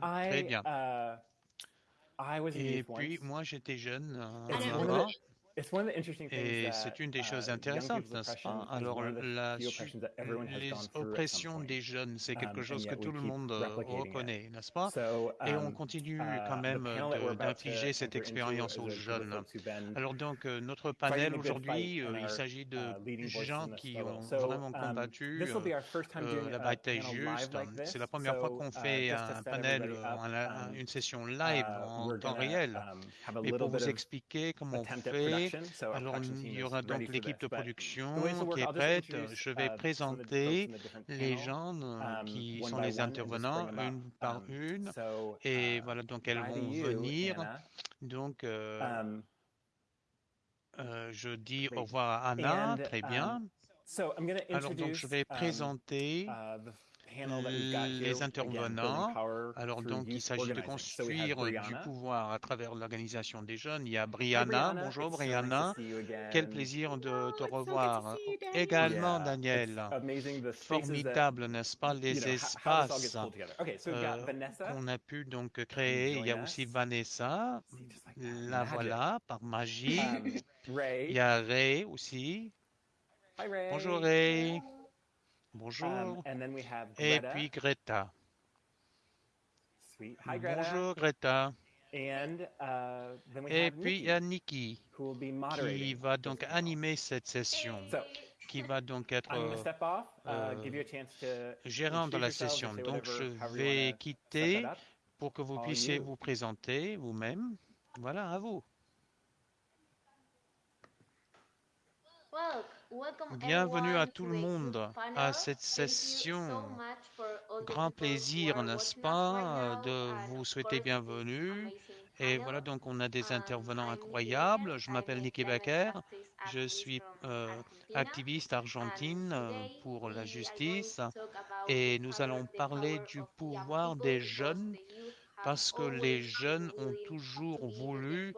Très I bien. uh, I was a Et puis, moi, j'étais jeune euh, Et c'est une des choses uh, young intéressantes, n'est-ce pas? Alors, la, les oppressions des jeunes, c'est quelque um, and chose que tout le monde euh, reconnaît, n'est-ce pas? So Et on um, continue uh, quand même d'infliger cette expérience aux jeunes. Alors donc, euh, notre panel aujourd'hui, euh, il s'agit de uh, gens qui ont vraiment um, combattu this will be euh, our first time doing la bataille juste. C'est la première fois qu'on fait un panel, une session live en temps réel. little pour vous expliquer comment on fait, alors production il team y is aura donc l'équipe de production qui est prête. Je vais uh, folks présenter les gens euh, um, qui one sont by les one and just intervenants une par Um, une. so Et uh, voilà, donc elles vont venir. Donc, euh, Um, euh, je dis au revoir à Anna. Très um, bien. so I'm going to Alors donc, je introduce vais um, présenter les intervenants. Alors donc, il s'agit de construire du pouvoir à travers l'organisation des jeunes. Il y a Brianna. Bonjour Brianna. Quel plaisir de Oh, te revoir. Également, Daniel. Formidable, n'est-ce pas, les espaces euh, Vanessa. qu'on a pu donc créer. Il y a aussi us. Vanessa. La voilà, par magie. Um, Il y a Ray aussi. Bonjour Ray. Um, Bonjour. Et puis Greta. Bonjour Greta. Uh, Et puis il y Nikki, a Nikki qui va donc animer cette session, So qui va donc être euh, uh, euh, give you a chance to gérant de la session. Donc je vais quitter pour que vous puissiez vous présenter vous-même. Voilà, à vous. Well, welcome Bienvenue à tout to le monde à cette session. Grand plaisir, n'est-ce pas, euh, de vous souhaiter bienvenue. Et voilà, donc on a des Um, intervenants incroyables. Je m'appelle climate Becker. Je suis euh, activiste argentine euh, today pour la justice. Et nous allons parler du pouvoir des jeunes parce que les jeunes ont toujours voulu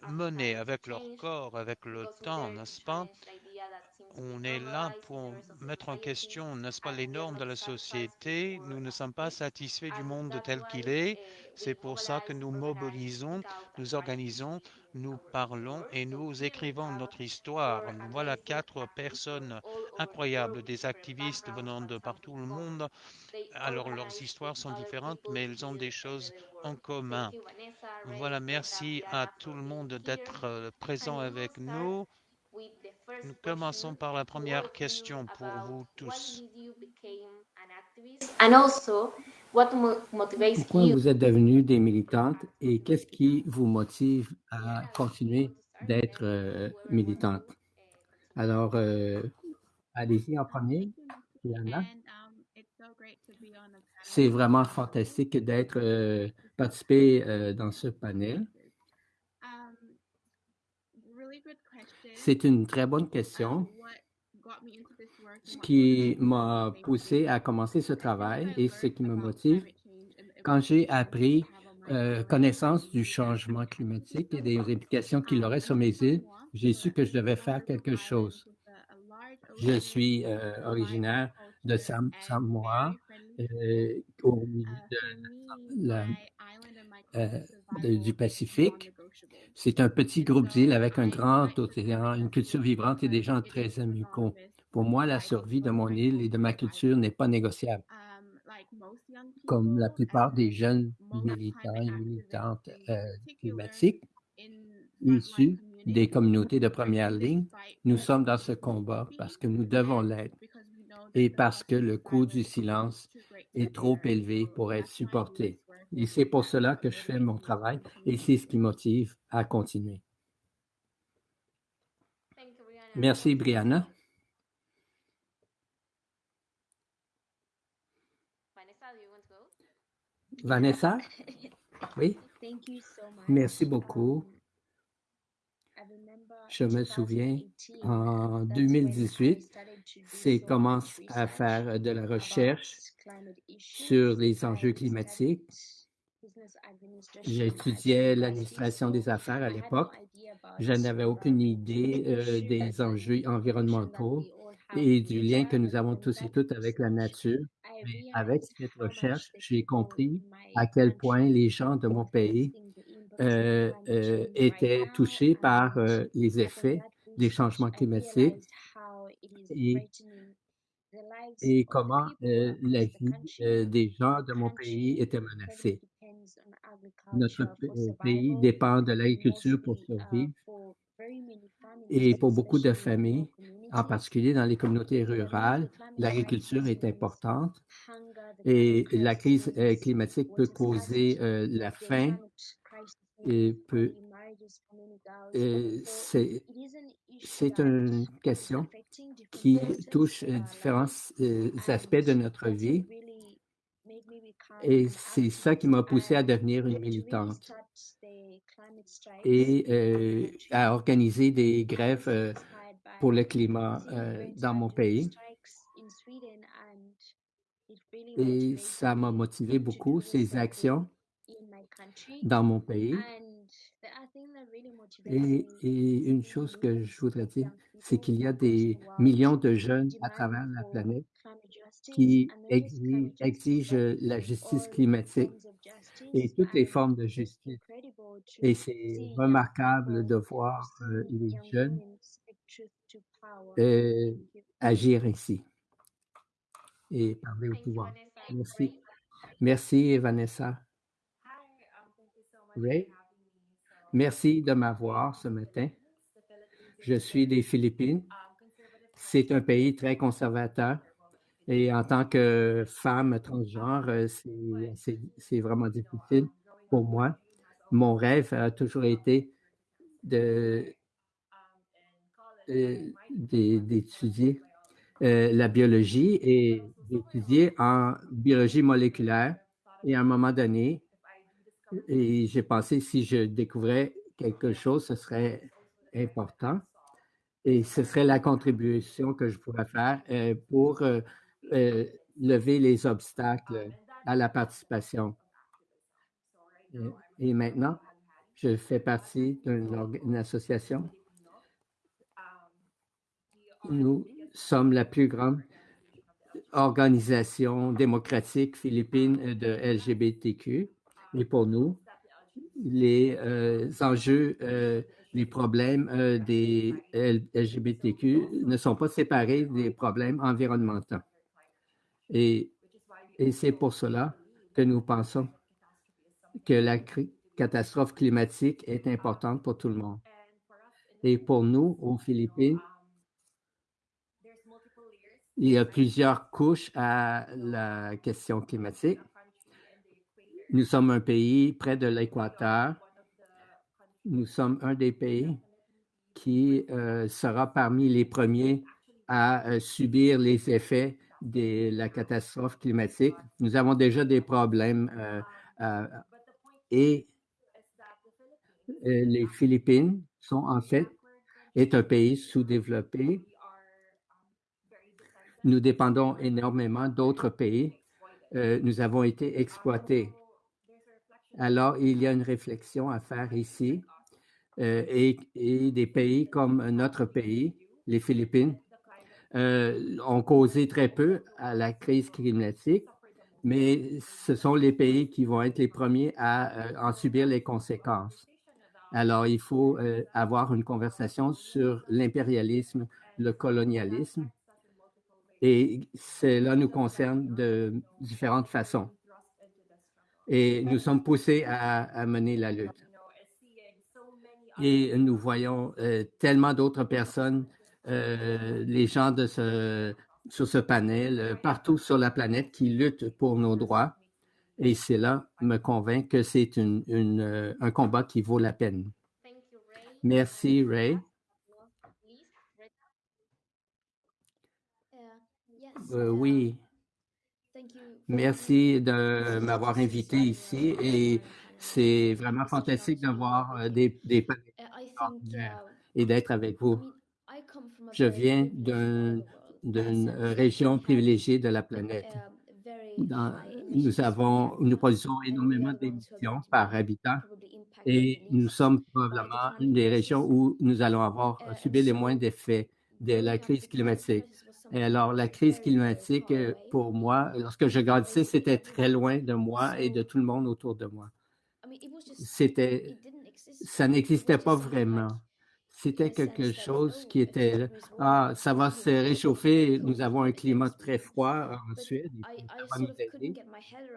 plans avec leur corps, avec le temps, n'est-ce pas? On est là pour mettre en question, n'est-ce pas, les normes de la société. Nous ne sommes pas is. satisfaits du monde tel qu'il est. C'est pour ça que nous mobilisons, nous organisons, nous parlons et nous écrivons notre histoire. voilà quatre personnes all over the incroyables, world with des different activistes venant but de partout in le common. monde. Alors leurs histoires sont différentes, mais elles ont des choses en commun. Voilà, merci à tout for le being monde d'être euh, And présent avec start nous. with the first Nous commençons question par la première question pour vous tous. Pourquoi you? vous êtes devenue des militantes et qu'est-ce qui vous motive à continuer d'être euh, militante? Alors, euh, allez-y en Um, premier, um, C'est vraiment um, fantastique d'être euh, participé euh, dans ce panel. Um. C'est une très bonne Um, question. work Ce qui m'a poussé à commencer ce travail et ce qui me motive quand j'ai appris euh, connaissance du changement climatique et des implications qu'il Um, aurait sur mes îles, j'ai su que je devais faire quelque chose. with a, a large Je suis euh, originaire de Sam- Samoa, euh, au milieu Uh, euh, du Pacifique. C'est un petit groupe d'îles avec un grand océan, une culture vibrante et des gens très amicaux. Pour moi, la survie de mon île et de ma culture n'est pas négociable. Comme la plupart des jeunes militants et militantes climatiques, issus des communautés de première ligne, nous sommes dans ce combat parce que nous devons l'être et parce que le coût du silence est trop élevé pour être supporté. Et c'est pour cela que je fais mon travail et c'est ce qui motive à continuer. Merci, Brianna. Vanessa, do you want to go? Vanessa? Oui, merci beaucoup. Je me souviens, 2018, en that's when I 2018, started to do c'est commence much à faire de la recherche sur les enjeux climatiques. J'étudiais l'administration des affaires à l'époque. Je n'avais aucune idée euh, des enjeux environnementaux et du lien que nous avons tous et toutes avec la nature. Mais avec cette recherche, j'ai compris à quel point les gens de mon pays euh, euh, étaient touchés par euh, les effets des changements climatiques et, comment euh, la vie euh, des gens de mon pays était menacée. Notre pays dépend de l'agriculture pour survivre et pour beaucoup de familles, en particulier dans les communautés rurales, l'agriculture est importante et la crise climatique peut causer la faim et peut c'est c'est une question qui touche différents aspects de notre vie. et c'est ça qui m'a poussé à devenir une militante. et euh, à organiser des grèves euh, pour le climat euh, dans mon pays. Et ça m'a motivé beaucoup, ces actions dans mon pays. Et, et une chose que je voudrais dire, c'est qu'il y a des millions de jeunes à travers la planète qui exi- exigent la justice climatique et toutes les formes de justice. Et c'est remarquable de voir euh, les jeunes euh, agir ainsi et parler au pouvoir. Merci. Merci, Vanessa. Ray, merci de m'avoir ce matin. Je suis des Philippines. C'est un pays très conservateur. Et en tant que femme transgenre, euh, c'est- vraiment difficile pour moi. Mon rêve a toujours été euh, d'é- d'étudier euh, la biologie et d'étudier en biologie moléculaire. Et à un moment donné, et j'ai pensé si je découvrais quelque chose, ce serait important. Et ce serait la contribution que je pourrais faire euh, pour euh, euh, lever les obstacles à la participation. Euh, Et maintenant, je fais partie d'une association. Nous sommes la plus grande organisation démocratique philippine de LGBTQ. Et pour nous, les euh, enjeux, euh, les problèmes euh, des LGBTQ ne sont pas séparés des problèmes environnementaux. Et, c'est pour cela que nous pensons que la catastrophe climatique est importante pour tout le monde. Et pour nous, aux Philippines, il y a plusieurs couches à la question climatique. Nous sommes un pays près de l'équateur. Nous sommes un des pays qui euh, sera parmi les premiers à euh, subir les effets de la catastrophe climatique. Nous avons déjà des problèmes euh, et les Philippines sont en fait est un pays sous-développé. Nous dépendons énormément d'autres pays. Nous avons été exploités. Alors, il y a une réflexion à faire ici euh, et, des pays comme notre pays, les Philippines, euh, ont causé très peu à la crise climatique, mais ce sont les pays qui vont être les premiers à euh, en subir les conséquences. Alors, il faut avoir une conversation sur l'impérialisme, le colonialisme, et cela nous concerne de différentes façons. Et nous sommes poussés à, à mener la lutte. Et nous voyons euh, tellement d'autres personnes, euh, les gens de ce, sur ce panel, euh, partout sur la planète, qui luttent pour nos droits. Et cela me convainc que c'est une, une, un combat qui vaut la peine. Thank you, Ray. Merci, Ray. Uh, Euh, oui, for merci de m'avoir invité ici et c'est vraiment fantastique de voir euh, des, des panels Uh, uh, et d'être avec vous. Je viens d'une euh, région privilégiée de la planète. Dans- nous avons, nous produisons énormément d'émissions par habitant et nous sommes probablement une des régions où nous allons avoir Uh, and subi les moins d'effets de la crise climatique. Et alors, la crise climatique, euh, pour moi, lorsque je grandissais, c'était très loin de moi et de tout le monde autour de moi. C'était, ça n'existait pas vraiment. C'était quelque chose qui était, ah, ça va se réchauffer, nous avons un climat très froid en Suède.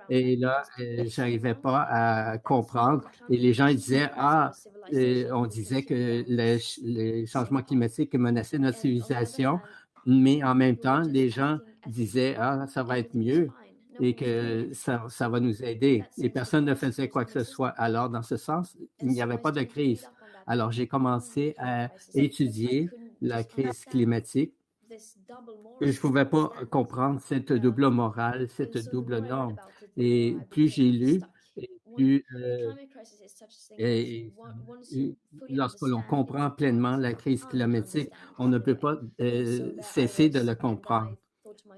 Et là, euh, j'arrivais pas à comprendre. Et les gens disaient, ah, euh, on disait que les, les changements climatiques menaçaient notre civilisation, mais en même temps, les gens disaient, ah, ça va être mieux et que ça, ça va nous aider. Et personne ne faisait quoi que ce soit. Alors, dans ce sens, il n'y avait pas de crise. Alors, j'ai commencé à étudier la crise climatique. Je ne pouvais pas comprendre cette double morale, cette double norme. Et plus j'ai lu, et euh, lorsque l'on comprend pleinement la crise climatique, on ne peut pas euh, cesser de le comprendre.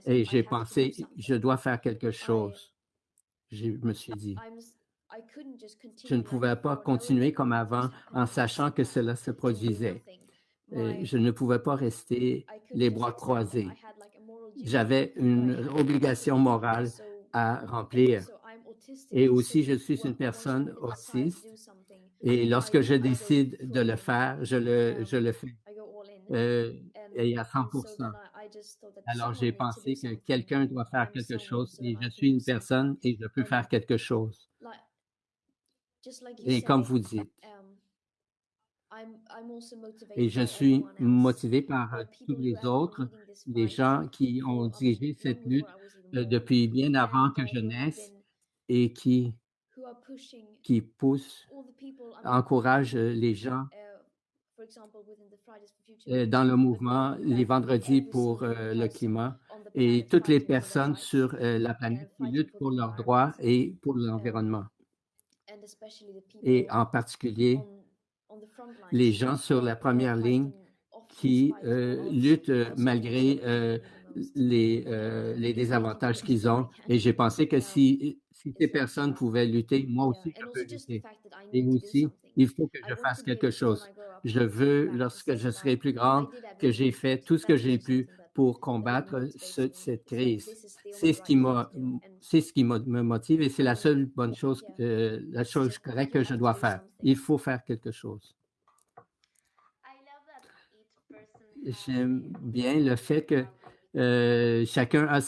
Et j'ai pensé, je dois faire quelque chose. Je me suis dit, je ne pouvais pas continuer comme avant en sachant que cela se produisait. Et je ne pouvais pas rester les bras croisés. J'avais une obligation morale à remplir. Et aussi, je suis une personne autiste. Et lorsque je décide de le faire, je le, je le fais. Euh, et à 100% Alors, j'ai pensé que quelqu'un doit faire quelque chose et je suis une personne et je peux faire quelque chose. Et comme vous dites, et je suis motivé par tous les autres, les gens qui ont dirigé cette lutte euh, depuis bien avant que je naisse et qui, qui poussent, encouragent euh, les gens dans le mouvement les vendredis pour le climat et toutes les personnes sur la planète qui luttent pour leurs droits et pour l'environnement. Et en particulier, les gens sur la première ligne qui euh, luttent malgré euh, les, euh, les désavantages qu'ils ont. Et j'ai pensé que si, si ces personnes pouvaient lutter, moi aussi, je peux lutter. Et aussi, il faut que je fasse quelque chose. Je veux, lorsque je serai plus grande, que j'ai fait tout ce que j'ai pu pour combattre ce, cette crise. C'est ce qui m'a, c'est ce qui me motive et c'est la seule bonne chose, euh, la chose correcte que je dois faire. Il faut faire quelque chose. J'aime bien le fait que euh, chacun a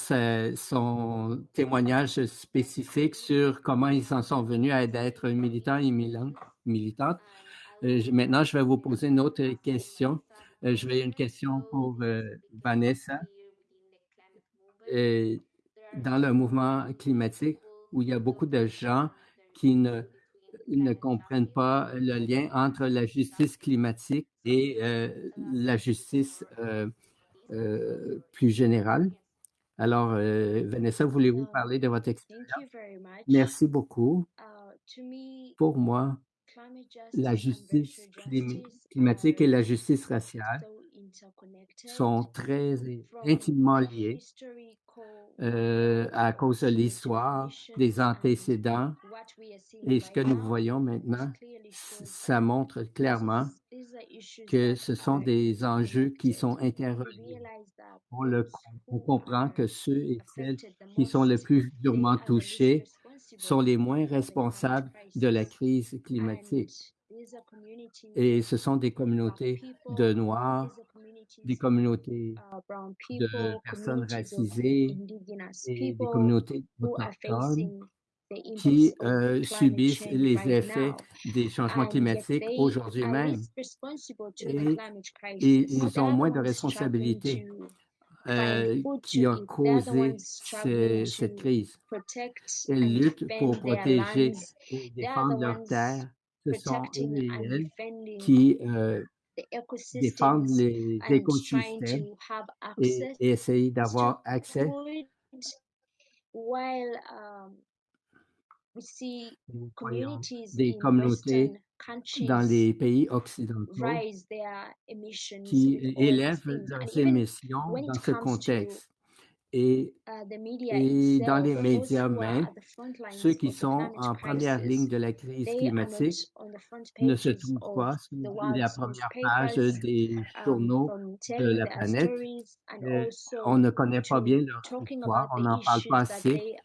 son témoignage spécifique sur comment ils en sont venus à être militants et militantes. Euh, maintenant, je vais vous poser une autre question. Euh, je vais une question pour Vanessa. Dans le mouvement climatique, où il y a beaucoup de gens qui ne, ne comprennent pas le lien entre la justice climatique et la justice euh, plus générale. Alors, euh, Vanessa, voulez-vous parler de votre expérience? Merci beaucoup. Pour moi, la justice climatique et la justice raciale sont très intimement liées euh, à cause de l'histoire, des antécédents. Et ce que nous voyons maintenant, ça montre clairement que ce sont des enjeux qui sont interreliés. On, le, on comprend que ceux et celles qui sont le plus durement touchés sont les moins responsables de la crise climatique. Et ce sont des communautés de Noirs, des communautés de personnes racisées et des communautés autochtones qui euh, subissent les effets des changements climatiques aujourd'hui même. Et, et, ils ont moins de responsabilités euh, qui ont causé ce, cette crise. Ils luttent pour protéger et défendre leur terre. Ce sont eux et elles qui euh, défendent les écosystèmes et, et essayent d'avoir accès nous voyons des communautés dans les pays occidentaux qui élèvent leurs émissions dans ce contexte. Et, uh, the media et dans les médias même, ceux qui of the sont en première crisis, ligne de la crise climatique ne se trouvent pas the sur la première page des um, journaux de la planète. Euh, on ne connaît pas bien leur histoire, on n'en parle pas assez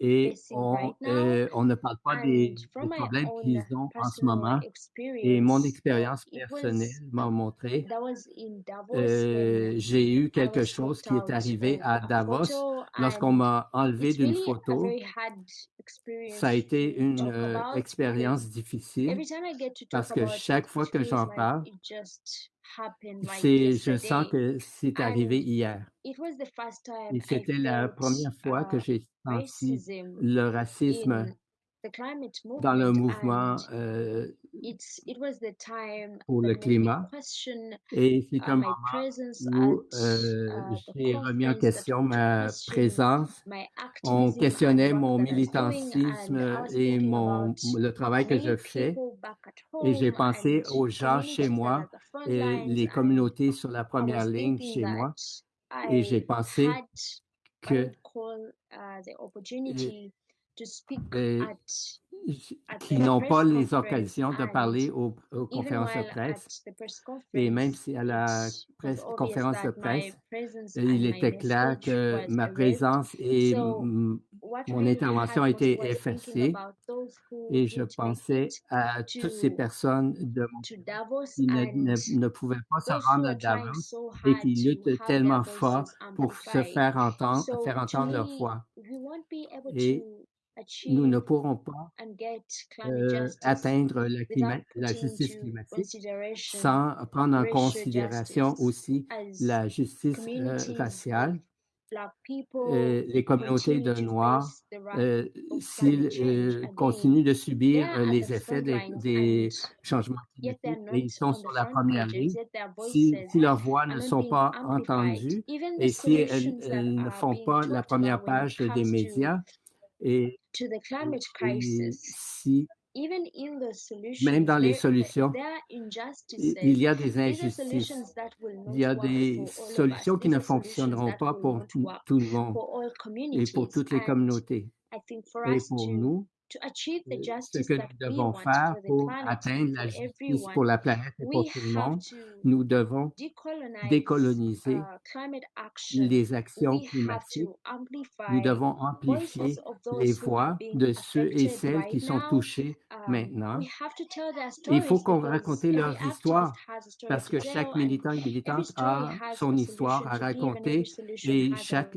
et on, euh, on ne parle pas des, problèmes qu'ils ont en ce moment. Et mon uh, expérience personnelle was m'a montré, Davos euh, j'ai eu quelque chose qui est arrivé à a Davos lorsqu'on m'a enlevé d'une photo. Ça a été une euh, expérience difficile parce que chaque fois que j'en parle, je sens que c'est arrivé hier. it was the first time Et c'était la première fois que j'ai senti le racisme dans le movement mouvement euh, pour le climat. Et c'est uh, un moment où euh, uh, j'ai remis en question ma présence. my On questionnait mon militantisme et mon, le travail que je fais. Et j'ai pensé aux gens chez moi et les communautés sur la première ligne chez moi. Et j'ai pensé que Qui n'ont pas les occasions de parler aux, conférences de presse. Et même si à la presse- conférence de presse, il était clair que ma présence et mon intervention a happened été was thinking effacée. about those who Et je pensais à toutes ces personnes de qui ne, ne, and ne pouvaient pas se rendre à Davos et qui luttent tellement fort pour se faire entendre, faire entendre leur able Et nous ne pourrons pas euh, atteindre la, climat- justice climatique sans prendre en considération aussi la justice euh, raciale. Euh, les communautés de Noirs, s'ils continuent de subir les effets des, changements climatiques et ils sont on sur la première ligne, si, leurs voix ne sont pas entendues et si elles, ne font pas la première page des médias et, to the et- climate et crisis. si even in the même solutions dans les solutions, il y a des injustices, il y a des solutions qui ne fonctionneront pas pour tout le monde et pour toutes les communautés. Et pour nous, euh, ce que nous devons faire pour atteindre la justice pour la planète et pour tout le monde, nous devons décoloniser uh, les actions climatiques. Nous devons amplifier les voix de ceux et celles qui sont touchés um, maintenant. Il faut qu'on raconte leurs histoires parce que chaque militant et militante a son histoire à raconter et chaque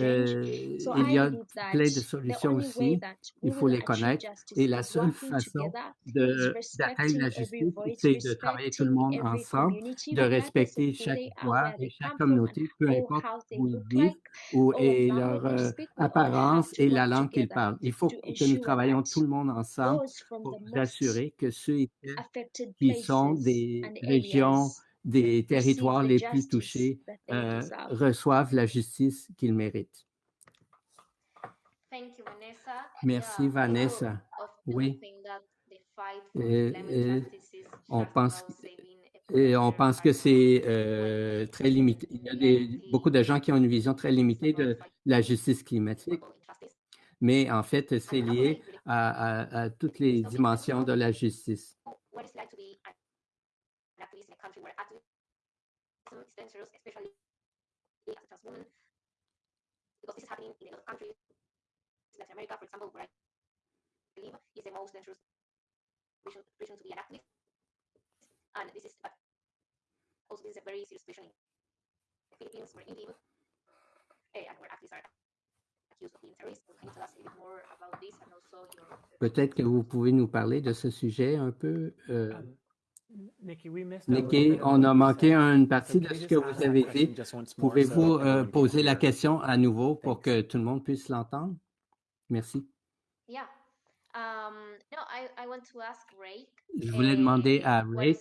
euh, il y a plein de solutions aussi. Il faut les achieve connaître justice et la seule façon d'atteindre la justice, c'est de travailler tout le monde ensemble, de respecter chaque voix et chaque communauté, peu or importe où ils vivent ou et leur euh, apparence et la langue qu'ils parlent. Il faut que nous travaillions tout le monde ensemble pour assurer que ceux qui sont des régions, des territoires les plus touchés euh, reçoivent la justice qu'ils méritent. Thank you, Vanessa. Merci Yeah, I Vanessa. often Oui, think that the fight for Climate euh, justice is on pense et on pense que c'est euh, très limité. Il y a des, beaucoup de gens qui ont une vision très limitée de la justice climatique, mais en fait, c'est I lié à, à- à toutes les dimensions de la justice. Latin America, for example, where I live, is the most dangerous region, region to be an activist. And this is, but also this is a very serious situation in the Philippines, where I live, eh, and where activists are accused of being terrorists. Can you tell us a bit more about this and also your Peut-être que vous pouvez nous parler de ce sujet un peu. euh, Um, Nikki, on a manqué une partie de ce que vous avez dit. Pouvez-vous euh, poser la question à nouveau pour que tout le monde puisse l'entendre? Merci. Yeah. Um, no, I, I want to ask Ray, Je voulais demander à what Ray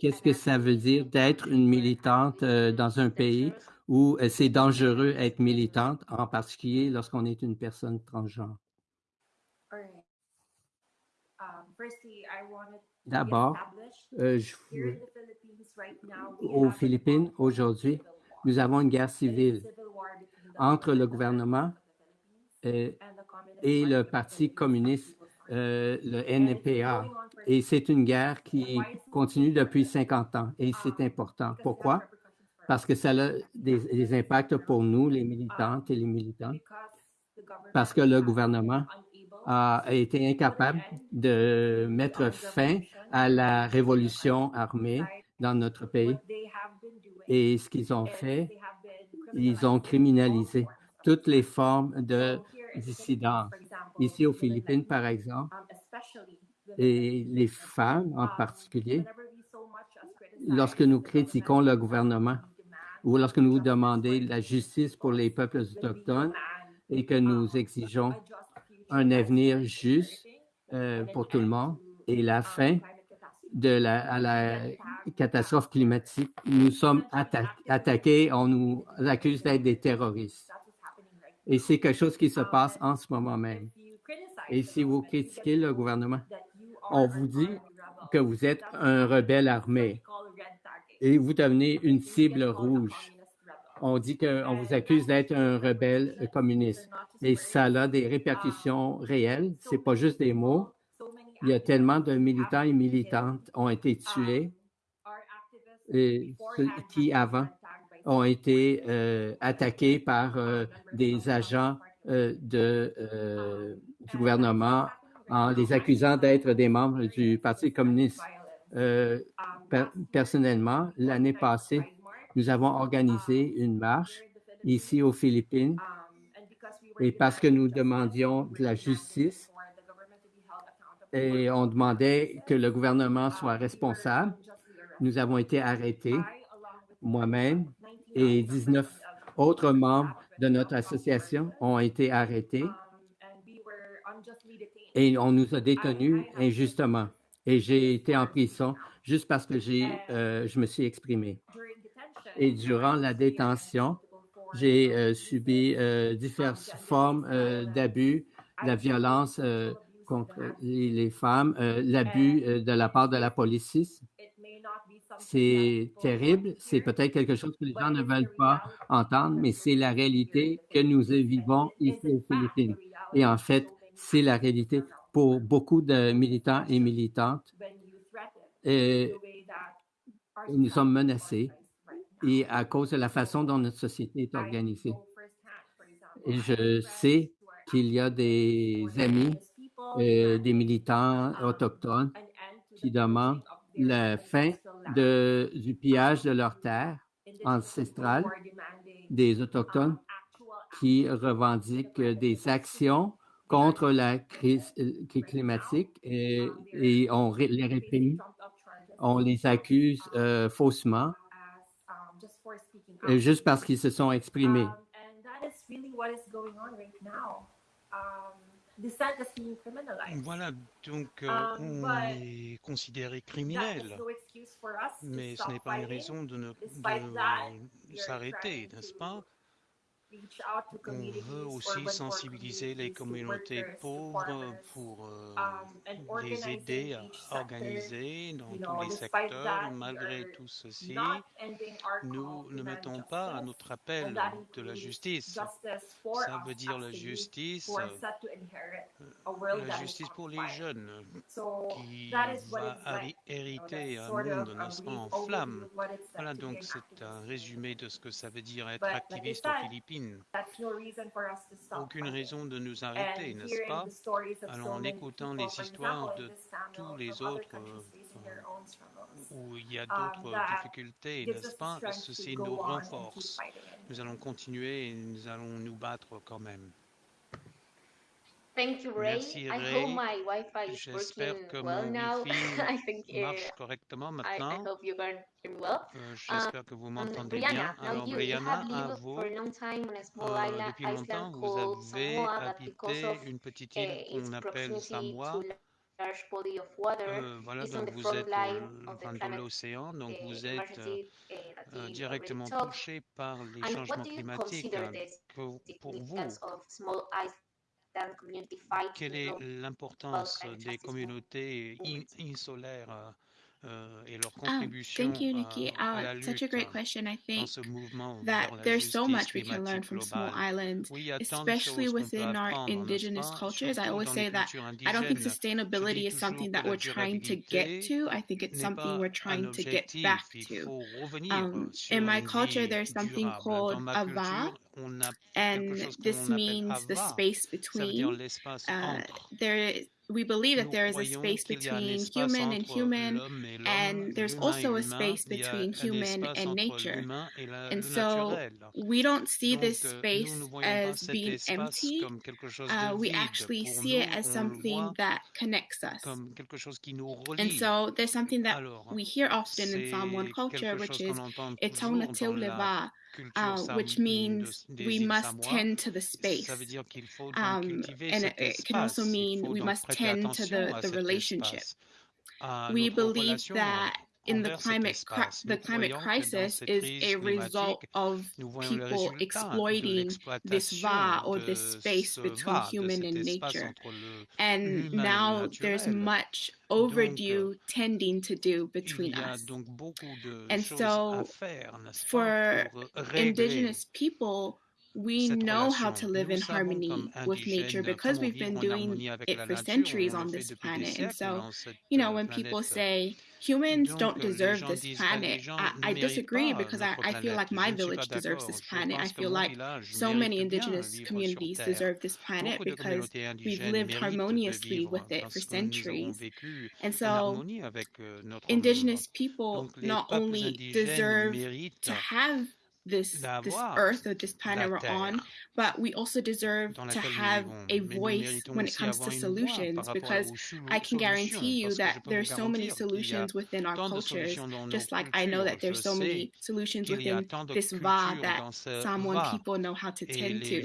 qu'est-ce que ça veut dire in a d'être country une where militante euh, dans un pays dangerous, où euh, c'est dangereux être militante, en particulier lorsqu'on est une personne transgenre? Um, firstly, I wanted to D'abord, establish euh, je here veux- in the Philippines right now we aux Philippines aujourd'hui. Nous avons une guerre civile entre le gouvernement Party et le Parti communiste, euh, le NPA. Et c'est une guerre qui continue depuis 50 ans et c'est important. Pourquoi? Parce que ça a des, des impacts pour nous, les militantes et les militants, parce que le gouvernement a été incapable de mettre fin à la révolution armée dans notre pays. Et ce qu'ils ont fait, ils ont criminalisé toutes les formes de Example, Ici aux Philippines, par exemple, um, et les femmes en um, particulier, lorsque nous critiquons le gouvernement ou lorsque nous demandons la justice pour les peuples autochtones et que um, nous exigeons un avenir juste euh, pour tout le monde. et la um, fin de la, à la catastrophe climatique, nous sommes atta- attaqués, on nous accuse d'être des terroristes. Et c'est quelque chose qui se Um, passe and en ce moment même. Et si vous critiquez le gouvernement, on vous dit que vous êtes un rebelle armé et vous devenez une cible rouge. On dit qu'on vous accuse d'être un rebelle communiste. Et ça a des répercussions réelles. So C'est pas juste des mots. Il y a tellement de militants et militantes ont été Um, tués et beforehand qui avant ont été euh, attaqués par euh, des agents euh, du gouvernement en les accusant d'être des membres du Parti communiste. personnellement, l'année passée, nous avons organisé une marche ici aux Philippines et parce que nous demandions de la justice et on demandait que le gouvernement soit responsable. Nous avons été arrêtés, moi-même 19 et other 19 members of autres membres de notre association ont été arrêtés et on nous a détenus injustement. Et j'ai été en prison juste parce que j'ai, euh, je me suis exprimé. Et durant la détention, j'ai euh, subi euh, diverses formes d'abus, la violence contre les, femmes, l'abus de la part de la police. C'est terrible, c'est peut-être quelque chose que les gens ne veulent pas entendre, mais c'est la réalité que nous vivons ici aux Philippines. Et en fait, c'est la réalité pour beaucoup de militants et militantes. Et nous sommes menacés et à cause de la façon dont notre société est organisée. Je sais qu'il y a des amis, euh, des militants autochtones qui demandent la fin du pillage de leurs terres ancestrales, des Autochtones qui revendiquent des actions contre la crise euh, climatique et, on les réprime, on les accuse euh, faussement. Juste parce qu'ils se sont exprimés. Voilà, donc euh, Um, on est considéré criminel, no mais ce n'est pas une raison de ne de s'arrêter, n'est-ce pas? On veut aussi poor sensibiliser les communautés pauvres pour euh, um, and les aider à organiser dans tous les secteurs. Malgré tout ceci, nous ne mettons pas à notre appel de la justice. Ça veut dire la justice, euh, la justice pour les jeunes qui va hériter un monde, brief en flammes. Voilà, donc c'est un résumé de ce que ça veut dire être activiste aux Philippines. Aucune raison de nous arrêter, n'est-ce pas? Alors en écoutant les histoires de tous les autres où il y a um, d'autres difficultés, n'est-ce pas? Ceci nous renforce. Nous allons continuer et nous allons nous battre quand même. Thank you, Ray. Merci, I Ray. hope my Wi-Fi is J'espère working que well mon now. Wi-Fi I think marche correctement I, I maintenant. hope you can hear me well. Euh, J'espère que vous Um, m'entendez bien. Brianna, now Alors, Brianna, à vous. for a long time on a small Euh, island, depuis longtemps, vous avez habité une petite île its qu'on appelle Samoa. to large body of water, Euh, voilà, is on donc the vous front êtes line au of Oh, thank you, Nikki. Uh, such a great question. I think that there's so much we can learn from small islands, especially within our indigenous cultures. I always say that I don't think sustainability is something that we're trying to get to. I think it's something we're trying to get back to. Um, in my culture, there's something called ava, and this means the space between. Uh, there we believe that there is a space between human and human, and there's also a space between human and nature. And so we don't see this space as being empty. Uh, we actually see it as something that connects us. And so there's something that we hear often in Psalm 1 culture, which is Etan Leva, uh, which means we must tend to the space. Um, and it, it, can also mean we must tend to the, the relationship. We believe that in the climate, the climate crisis is a result of people exploiting this va or this space between human and nature. And now there's much overdue tending to do between us. And so for indigenous people, we know how to live in harmony with nature because we've been doing it for centuries on this planet. And so, you know, when people say, humans don't deserve this planet. I, I disagree because I, I, feel like my village deserves this planet. I feel like so many indigenous communities deserve this planet because we've lived harmoniously with it for centuries. And so indigenous people not only deserve to have this this earth or this planet we're on, but we also deserve to have a voice when it comes to solutions because I can guarantee you that there's so many solutions within our cultures, just like I know that there's so many solutions within this va that Samoan people know how to tend to.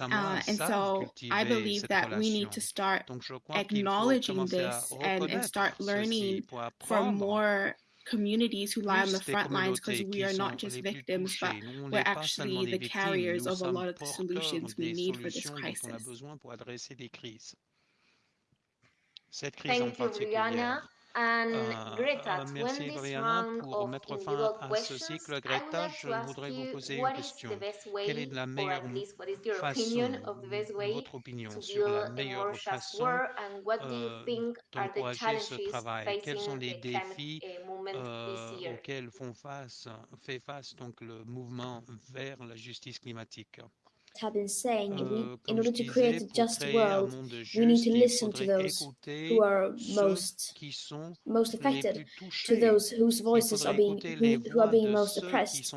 Uh, and so I believe that we need to start acknowledging this and, and start learning from more communities who lie on the front lines because we are not just victims, but we're actually the carriers of a lot of the solutions we need for this crisis. Thank you, Rihanna. Euh, merci Brianna pour mettre fin à ce cycle. Greta, je voudrais vous poser une question. Quelle est la meilleure façon, votre opinion sur la meilleure façon euh, d'encourager ce travail? Quels sont les défis euh, auxquels font face, fait face donc le mouvement vers la justice climatique? have been saying, in order to create a just world, we need to listen to those who are most most affected, to those whose voices are being who, who are being most oppressed.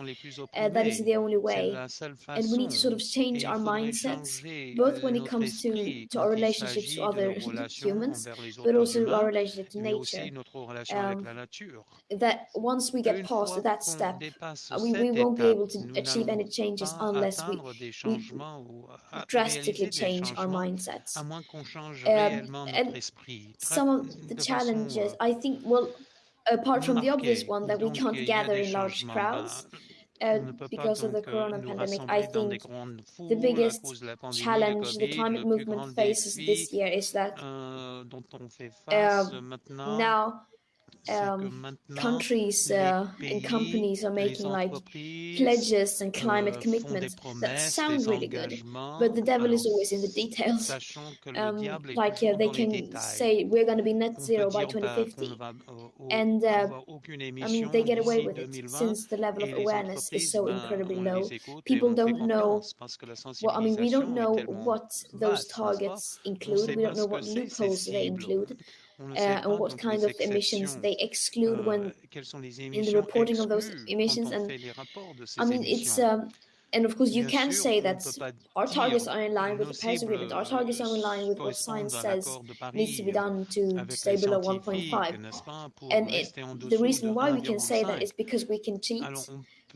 Uh, that is the only way, and we need to sort of change our mindsets, both when it comes to to our relationships to other humans, but also our relationship to nature. Um, that once we get past that step, we, we won't be able to achieve any changes unless we, we Mm-hmm. drastically change our mindsets. Um, and some of the challenges, I think, well, apart from the obvious one that we can't gather in large crowds, uh, because of the corona pandemic, I think the biggest challenge the climate movement faces this year is that uh, now um, countries uh, and companies are making like pledges and climate commitments that sound really good, but the devil is always in the details. Um, like uh, they can say we're going to be net zero by 2050, and uh, I mean they get away with it since the level of awareness is so incredibly low. People don't know. Well, I mean we don't know what those targets include. We don't know what loopholes they include uh, what kind of emissions they exclude when in the reporting of those emissions. And I mean, it's um, and of course, you can say that our targets are in line with the Paris Agreement. Our targets are in line with what science says needs to be done to, stay below 1.5. And it, the reason why we can say that is because we can cheat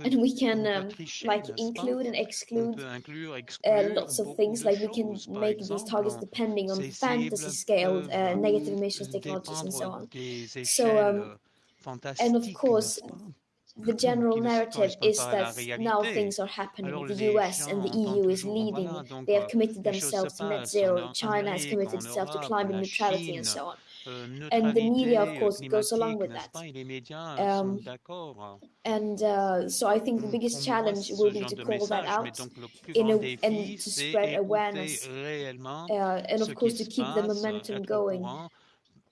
and we can um, like include and exclude uh, lots of things like we can make these targets depending on fantasy scaled uh, negative emissions technologies and so on. so um, and of course the general qui ne narrative correspondent is pas à la that now réalité. things are happening. Alors The les US and the gens entendent EU is toujours, leading. voilà, donc They have euh, committed les choses se themselves to net passent zero. en China has Amérique, committed en itself to Europe, climate la neutrality Chine, and so on. euh, And the media, of neutralité, course, goes along climatique, with n'est-ce that. pas? Et les médias sont Um, d'accord and uh, so I think the pour biggest promouvoir challenge ce will be genre to de call that message, mais out donc le plus in grand a, défi, and to c'est spread écouter awareness. réellement Uh, and ce of course, qui to se keep the passe, momentum être au going. courant.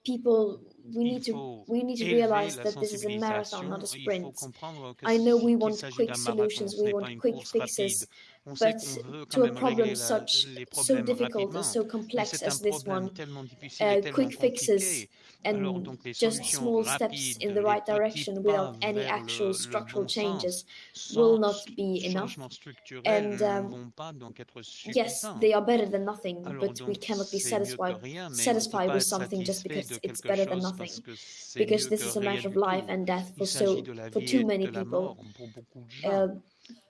People, we Il need to faut we need to élever realize la that this is a marathon, sensibilisation. not a Il faut sprint. comprendre que I know we qu'il want s'agit quick d'un marathon, solutions, ce we n'est pas want une quick course fixes, rapide. On sait but qu'on veut quand to a même problem régler la- such les so problèmes difficult and rapidement, so mais complex c'est un as this problème one, tellement difficile uh, et tellement quick fixes compliqué. Alors and donc les just solutions small steps rapides, in the les right petits direction pas without any vers actual le, le structural bon changes sens, will sans not be enough. changement structurel, And ne um, vont pas donc être yes, suffisants. they are better than nothing, Alors but we donc cannot be c'est mieux que satisfied rien, mais on ne peut satisfied pas with être something just satisfait because de it's quelque better than chose nothing. parce que c'est Because mieux this que is a rien matter of du life tout. and death Il for s'agit so de la for vie too et many de la people. mort pour beaucoup de gens. Uh,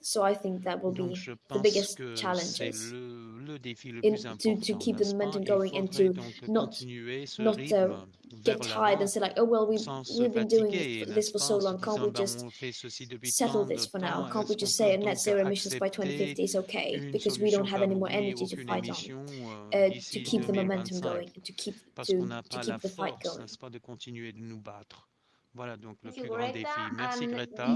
so I think that will Donc be je the pense biggest que c'est challenges le, le défi le in plus to, important, to keep the n'est-ce pas? momentum Il going and faudrait to donc not continuer ce not uh, rythme get vers tired and l'avant say like, oh well, we've sans se we've been doing fatiguer, this n'est-ce for pas, so en se long. Can't disant, we ben, just on fait ceci depuis settle tant de this for now? temps, Can't we est-ce qu'on just peut say net donc zero emissions by accepter 2050 is okay une because we don't solution have any comme more oui, energy to aucune fight on? émission Uh, euh, to d'ici keep the momentum 2025 going, and to keep parce to qu'on n'a to pas la keep the fight force, going. Voilà donc le plus grand défi. Merci Greta.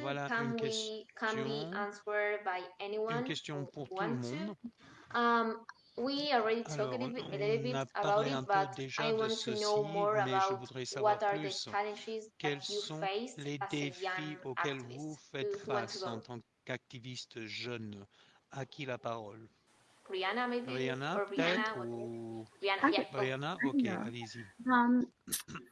Voilà une question, une question pour tout le monde. Um, we already talked a Alors, little bit, about parlé it, un peu but I de want to know more mais je about voudrais savoir what are the challenges quels that you sont face les as a défis young auxquels vous activist. faites wants to face en tant qu'activiste jeune? À qui la parole? Rihanna, maybe? Rihanna, or peut-être Rihanna? ou Rihanna, yeah. Okay. go. Rihanna Ok, Yeah. allez-y. Um,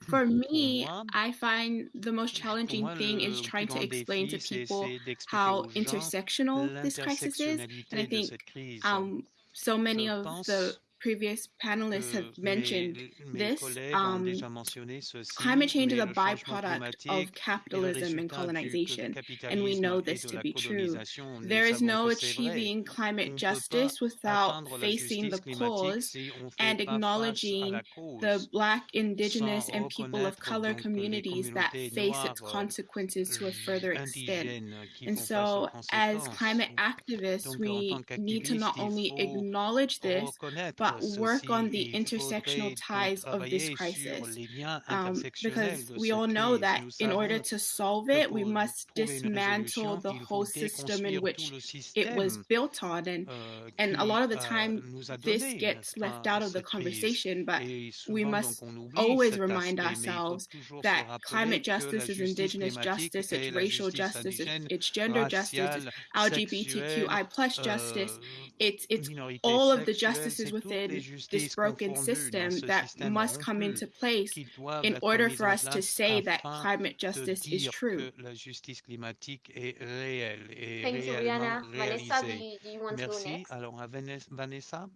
for Pour me, moi, I find the most pour challenging moi, thing le is plus trying to grand explain to défi, c'est people essayer d'expliquer how aux gens intersectional this crisis is. And I l'intersectionnalité de think cette crise. um, so many Je of the pense previous panelists que have mentioned mes, mes this. collègues ont Um, déjà mentionné ceci, climate change mais is a le changement byproduct climatique of est le capitalism and résultat du, que du colonization, and we capitalisme know et this de to la be true. colonisation. Nous There is savons no que c'est vrai. achieving On climate ne peut justice pas without atteindre la facing justice the climatique cause si on ne fait and pas face à acknowledging la the cause, Black, sans Indigenous, and people of reconnaître color donc les communities that communautés face its noires, consequences to a j- further extent. indigènes qui And font face aux so, as conséquences. climate activists, Donc en we tant need to not qu'activiste, il only faut acknowledge this, reconnaître but work on ceci. the Il intersectional faudrait donc ties of this travailler sur crisis. les liens Um, intersectionnels because de we cette all know crise. that Nous in order savons to solve que it, we pour must trouver une dismantle résolution, the il faut whole system in déconstruire tout which le it was système built on. And euh, and a qui lot of the euh, time, nous a this donné, gets n'est-ce left pas, out of the cette crise. conversation, but Et we souvent, must donc, on oublie always cet remind aspect, mais il faut ourselves toujours se that rappeler climate que la justice is justice indigenous climatique justice, est it's la racial justice justice, it's, indigène, it's gender justice, it's raciale, LGBTQI sexuelle, plus justice. euh, It's it's minorité all of the sexuelle, justices c'est toutes les within this justices broken confondues dans system ce that système must come rompu into place qui doivent in être order mises for en us to place say that afin climate de justice is dire true. que la justice climatique est réelle et Thank you, réellement Rihanna. Vanessa, do réalisée. you, do you want to go Merci. next? Alors, à Vanessa- Vanessa,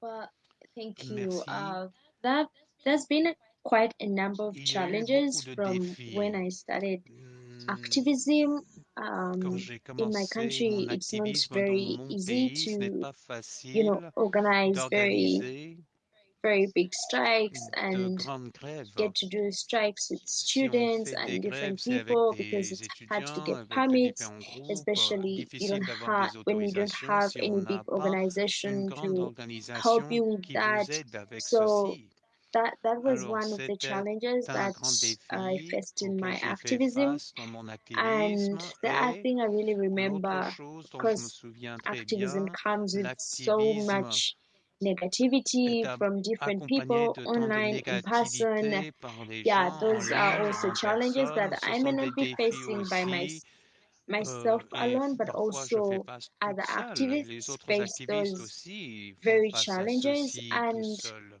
Well, thank you. merci. Uh, that there's been a, quite a number of Il y a eu challenges beaucoup de from défis. when I started Hmm, activism. Quand Um, j'ai in my commencé country, mon it's not activisme dans very mon easy pays, ce n'est to, pas you know, facile organize very, d'organiser very big strikes de and grandes grèves. get to do strikes with Si on students fait des and grèves, different c'est avec people because des it's hard to étudiants, get avec des permits, en groupe. especially you Difficile don't d'avoir have des when you don't autorisations have si any on big n'a pas une organization grande to help organisation you with qui that. vous aide avec So ceci. That that was Alors, one of the c'était challenges un that grand I défi faced in my auquel j'ai fait activism. face dans mon And activisme the other et thing I really l'autre remember, chose dont je me because souviens très activism bien, comes with so l'activisme much negativity est a- from different accompagné people de tant de online, in person. négativité par les Yeah, gens en those are ligne, also en challenges personne. that Ce I sont may des not be défis facing by my, aussi myself euh, et alone, but parfois je fais also face other toute seule. activists Les autres face activistes those aussi font very face à challenges. ceci tout And seuls.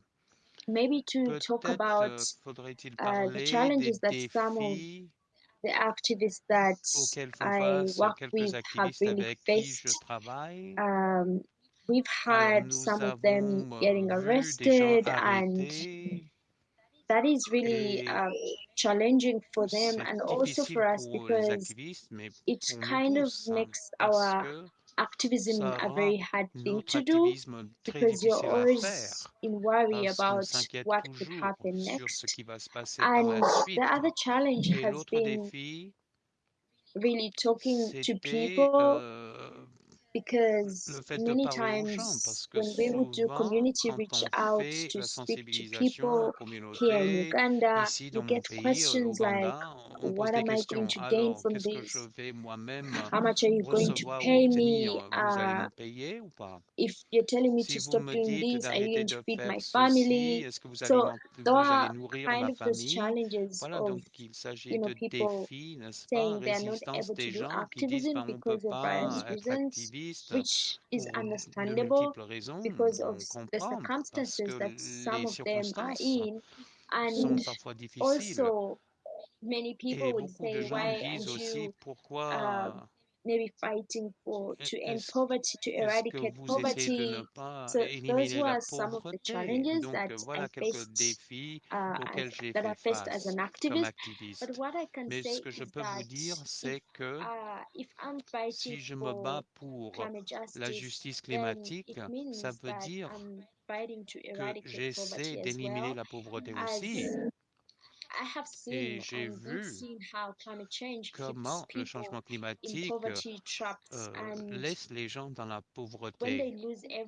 Maybe to talk Peut-être about euh, faudrait-il uh, the parler des challenges that some of défis the activists that auxquels font I face work quelques with have activistes really avec qui je faced. travaille. Um, we've Alors had nous some of them avons euh, getting vu des gens arrested, and arrêtés that is really et uh, challenging for them c'est and also difficile for us pour les because activistes, mais it pour nous kind of tous, hein, makes parce our que activism ça a rend very hard thing notre to do activisme très because you're difficile à always faire in worry parce qu'on about s'inquiète what could toujours happen sur ce next. qui va se passer par And la the suite. other challenge Et has l'autre been défi, really talking to c'était people euh, because many times when we would do community reach out to speak to people here in Uganda, you get questions like, what am I going to gain from this? How much are you going to pay me? Uh, if you're telling me to stop doing this, are you going to feed my family? So there are kind of those challenges of you know, people saying they're not able to do activism because of various reasons. Which is pour de understandable multiples raisons. because On of s- the comprend parce circumstances que that some les of them are circonstances in. sont And parfois difficiles. also, many people Et would beaucoup de say, gens why disent aren't aussi you um, pourquoi maybe fighting for to end poverty, to eradicate poverty? So those were some of the challenges Donc that I faced uh, as, that I faced as an activist. But what I can Mais ce say que je is peux vous that dire, if c'est que uh, if I'm fighting si je me for bats pour climate la justice, justice climatique, ça means veut dire I'm fighting to que eradicate j'essaie poverty as d'éliminer well. la pauvreté aussi. I have Et seen j'ai vu seen how climate change keeps comment le changement climatique euh, laisse les gens dans la pauvreté,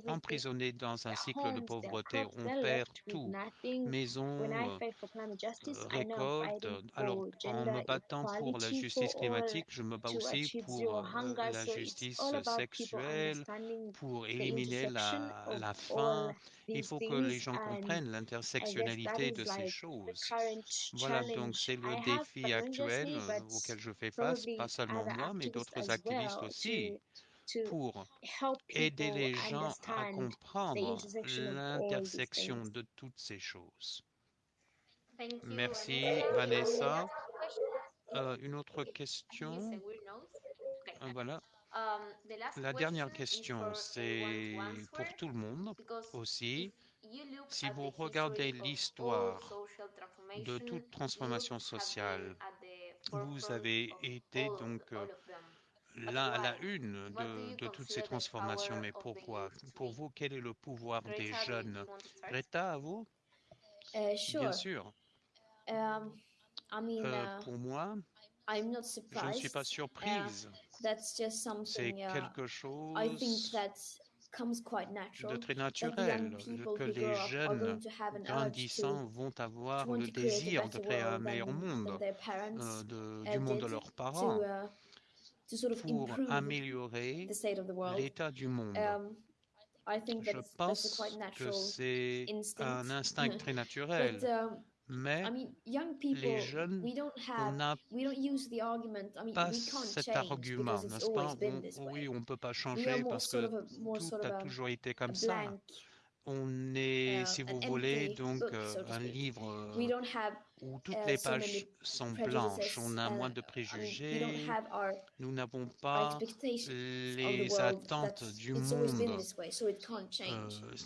emprisonnés dans un cycle de pauvreté. On perd tout, maison, euh, euh, récolte. fighting Alors, en me battant pour la justice climatique, je me bats aussi pour euh, la justice sexuelle, pour éliminer la, la faim. Il faut que les gens comprennent l'intersectionnalité de ces choses. Voilà, donc c'est le défi actuel euh, auquel je fais face, pas seulement moi, mais d'autres activistes aussi, pour aider les gens à comprendre l'intersection de toutes ces choses. Merci, Vanessa. Euh, une autre question? Euh, Voilà. The last La dernière question c'est pour tout le monde aussi. Si vous regardez l'histoire de toute transformation sociale, vous avez été donc euh, la why? une de, toutes ces transformations. Mais pourquoi? Pour vous, quel est le pouvoir des jeunes? Greta, à vous? Uh, Bien sûr. Um, Euh, uh, pour moi, I'm not je ne suis pas surprised. Uh, surprise. that's just C'est something uh, quelque I think chose that comes quite de natural. très naturel people que les jeunes grandissants vont avoir le to create a désir de better créer un world meilleur monde their euh, de- uh, du monde de leurs to parents uh, to sort of pour improve améliorer the state of the world. l'état du monde. Um, I think Je pense quite que natural c'est un instinct très naturel, um, mais I mean, young les people, jeunes, we don't on n'a pas cet argument, n'est-ce pas? On- Oui, on ne peut pas changer parce que tout a toujours été comme ça. On est, uh, si vous voulez, donc euh, un livre Euh, où toutes uh, les pages sont blanches. On a moins de préjugés. Nous n'avons pas les attentes du monde. Euh.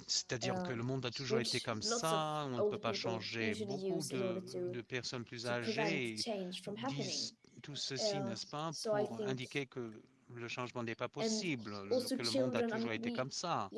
C'est-à-dire que le Um, monde a toujours été which comme ça, on ne peut pas changer. Beaucoup de, de personnes plus âgées disent tout ceci, Uh, n'est-ce pas, pour indiquer que le changement n'est pas possible, que le monde a toujours été comme ça.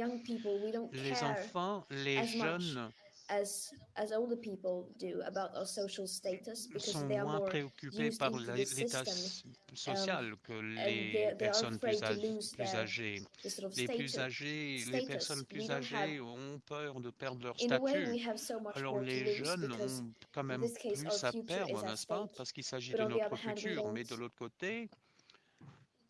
Les enfants, les jeunes as as older people do about our social status because sont they are moins more préoccupés par l'état s- social que and les they they are personnes plus, plus their âgées. the sort of Les plus status. âgés, les status. personnes We plus don't have âgées ont peur de perdre leur statut. so Alors les jeunes ont quand même plus à perdre, n'est-ce pas? Parce qu'il s'agit But de on the notre futur. Mais de l'autre côté, In that sense,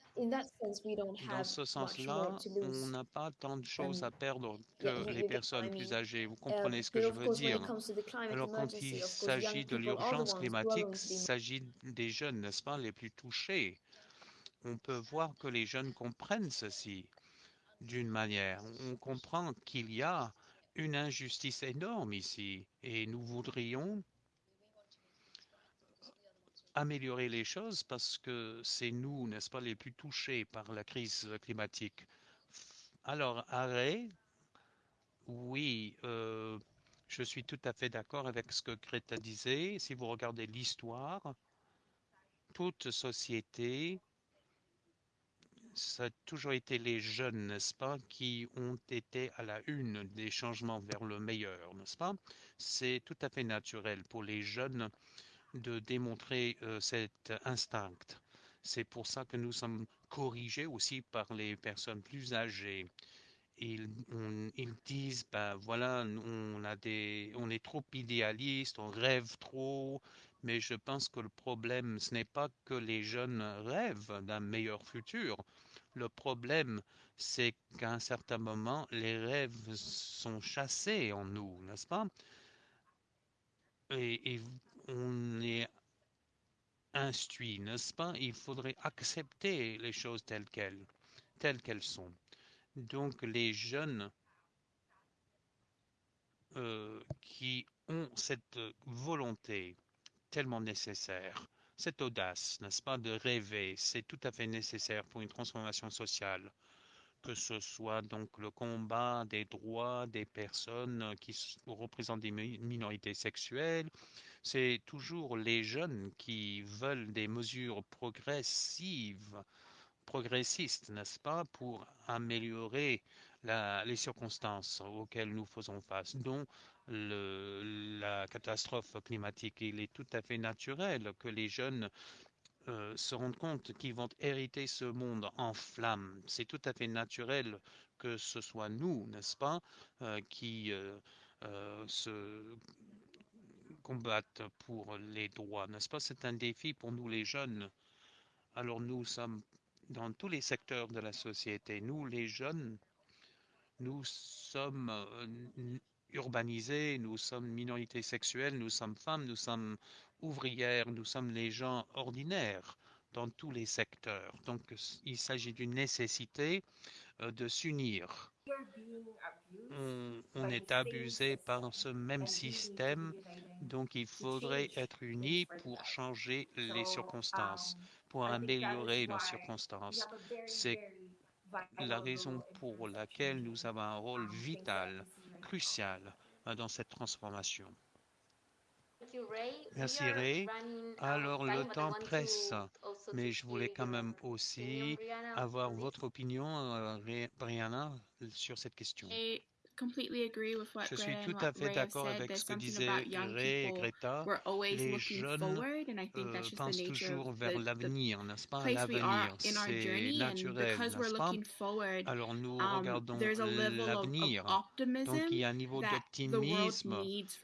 we don't dans ce sens-là, on n'a pas tant de choses Um, à perdre que les personnes plus âgées. Vous Um, comprenez ce que je veux dire? Alors quand il s'agit de l'urgence climatique, il s'agit des jeunes, n'est-ce pas, les plus touchés. On peut voir que les jeunes comprennent ceci d'une manière. On comprend qu'il y a une injustice énorme ici et nous voudrions améliorer les choses parce que c'est nous, n'est-ce pas, les plus touchés par la crise climatique. Alors, arrêt, oui, euh, je suis tout à fait d'accord avec ce que Greta disait. Si vous regardez l'histoire, toute société ça a toujours été les jeunes, n'est-ce pas, qui ont été à la une des changements vers le meilleur, n'est-ce pas C'est tout à fait naturel pour les jeunes de démontrer euh, cet instinct. C'est pour ça que nous sommes corrigés aussi par les personnes plus âgées. Ils, ils disent, ben voilà, on, a des, on est trop idéaliste, on rêve trop, mais je pense que le problème, ce n'est pas que les jeunes rêvent d'un meilleur futur. Le problème, c'est qu'à un certain moment, les rêves sont chassés en nous, n'est-ce pas? Et, et, on est instruit, n'est-ce pas? Il faudrait accepter les choses telles qu'elles, qu'elles sont. Donc les jeunes euh, qui ont cette volonté tellement nécessaire, cette audace, n'est-ce pas, de rêver, c'est tout à fait nécessaire pour une transformation sociale, que ce soit donc le combat des droits des personnes qui représentent des minorités sexuelles, c'est toujours les jeunes qui veulent des mesures progressives, progressistes, n'est-ce pas, pour améliorer les circonstances auxquelles nous faisons face, dont la catastrophe climatique. Il est tout à fait naturel que les jeunes euh, se rendent compte qu'ils vont hériter ce monde en flammes. C'est tout à fait naturel que ce soit nous, n'est-ce pas, euh, qui euh, se combattent pour les droits, n'est-ce pas? C'est un défi pour nous les jeunes. Alors nous sommes dans tous les secteurs de la société. Nous, les jeunes, nous sommes urbanisés, nous sommes minorités sexuelles, nous sommes femmes, nous sommes ouvrières, nous sommes les gens ordinaires dans tous les secteurs. Donc il s'agit d'une nécessité euh, de s'unir on, est abusé par ce même système, donc il faudrait être unis pour changer les circonstances, pour améliorer nos circonstances. C'est la raison pour laquelle nous avons un rôle vital, crucial euh, dans cette transformation. Merci Ray. Alors le temps presse, mais je voulais quand même aussi avoir votre opinion, euh, Brianna, sur cette question. Je suis tout à fait d'accord avec ce que disaient Ray et Greta. Les jeunes euh, pensent toujours vers l'avenir, n'est-ce pas? L'avenir, c'est naturel, n'est-ce pas? Alors nous um, regardons l'avenir. Donc il y a un niveau d'optimisme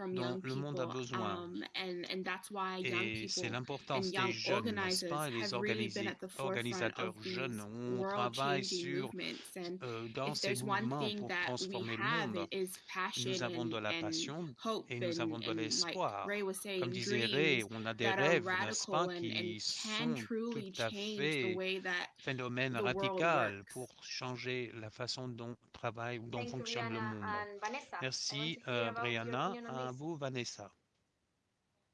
dont le monde a besoin. Um, et c'est l'importance des jeunes, n'est-ce pas? Les organisateurs jeunes, on travaille sur, euh, dans ces mouvements pour transformer le monde. Nous avons de la passion et nous avons de l'espoir. Comme disait Ray, on a des rêves, n'est-ce pas, qui sont tout à fait phénomène radical pour changer la façon dont travaille ou dont fonctionne le monde. Merci, euh, Brianna. À vous, Vanessa.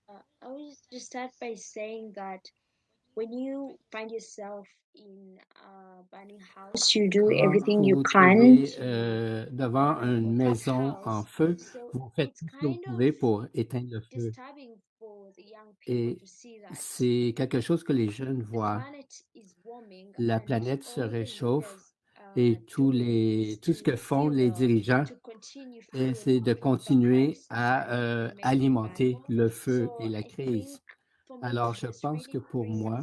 Uh, I will just start by saying that when you find yourself Quand vous vous trouvez euh, devant une maison en feu, vous faites tout ce que vous pouvez pour éteindre le feu. Et c'est quelque chose que les jeunes voient. La planète se réchauffe et tous les, tout ce que font les dirigeants, c'est de continuer à euh, alimenter le feu et la crise. Alors, je pense que pour moi,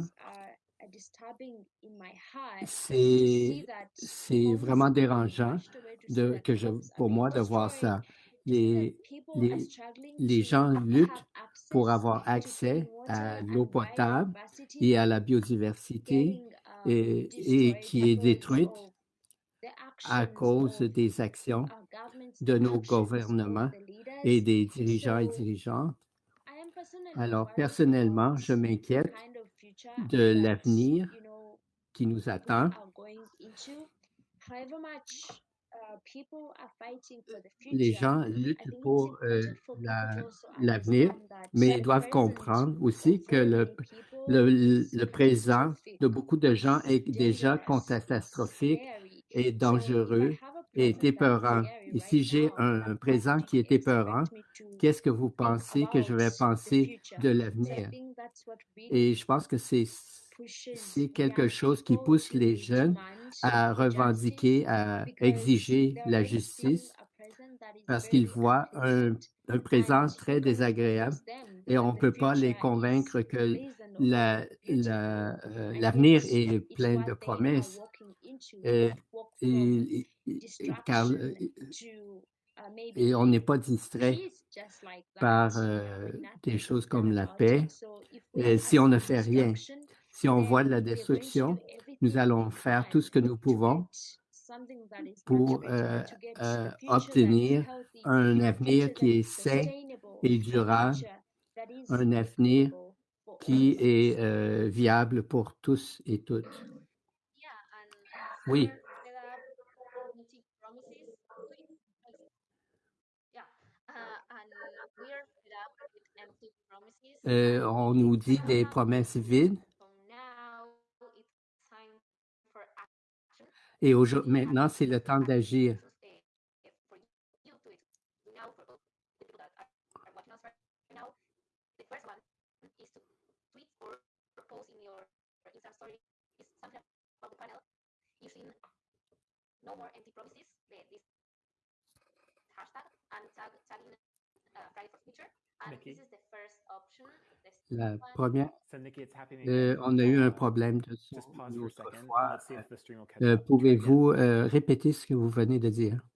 c'est c'est vraiment dérangeant de, que je, pour moi de voir ça. Les, les, les gens luttent pour avoir accès à l'eau potable et à la biodiversité um, et, et qui est détruite à cause des actions de nos gouvernements et des dirigeants et dirigeantes. Alors, personnellement, je m'inquiète de l'avenir qui nous attend. Les gens luttent pour euh, l'avenir, mais ils doivent comprendre aussi que le, le, le, présent de beaucoup de gens est déjà catastrophique et dangereux et épeurant. Et si j'ai un présent qui est épeurant, qu'est-ce que vous pensez que je vais penser de l'avenir? Et je pense que c'est c'est quelque chose qui pousse les jeunes à revendiquer, à exiger la justice parce qu'ils voient un, un présent très désagréable et on ne peut pas les convaincre que euh, l'avenir est plein de promesses. Et, et, car, et on n'est pas distrait par euh, des choses comme la paix. Et si on ne fait rien, si on voit de la destruction, nous allons faire tout ce que nous pouvons pour euh, euh, obtenir un avenir qui est sain et durable, un avenir qui est viable pour tous et toutes. Oui. Euh, on nous dit des promesses vides. Et maintenant, c'est le temps d'agir. no more empty promises, this hashtag and tag, La première, euh, on a eu un problème de son une autre fois. Euh, Pouvez-vous euh, répéter ce que vous venez de dire?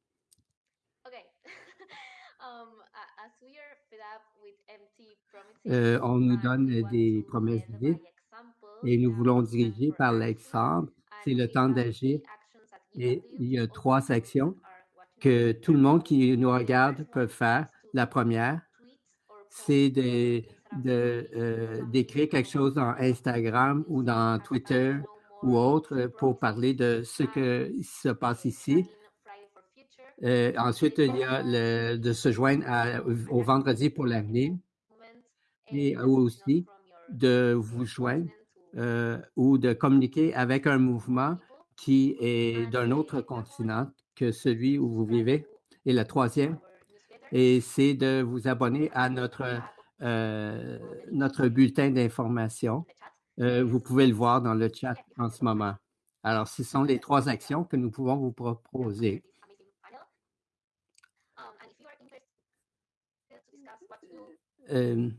Euh, on nous donne des promesses vides et nous voulons diriger par l'exemple. C'est le temps d'agir et il y a trois actions que tout le monde qui nous regarde peut faire. La première, c'est euh, d'écrire quelque chose dans Instagram ou dans Twitter ou autre pour parler de ce qui se passe ici. Euh, ensuite, il y a le, de se joindre au vendredi pour l'avenir et aussi de vous joindre euh, ou de communiquer avec un mouvement qui est d'un autre continent que celui où vous vivez. Et la troisième, et c'est de vous abonner à notre, euh, notre bulletin d'information. Euh, vous pouvez le voir dans le chat en ce moment. Alors, ce sont les trois actions que nous pouvons vous proposer. Euh,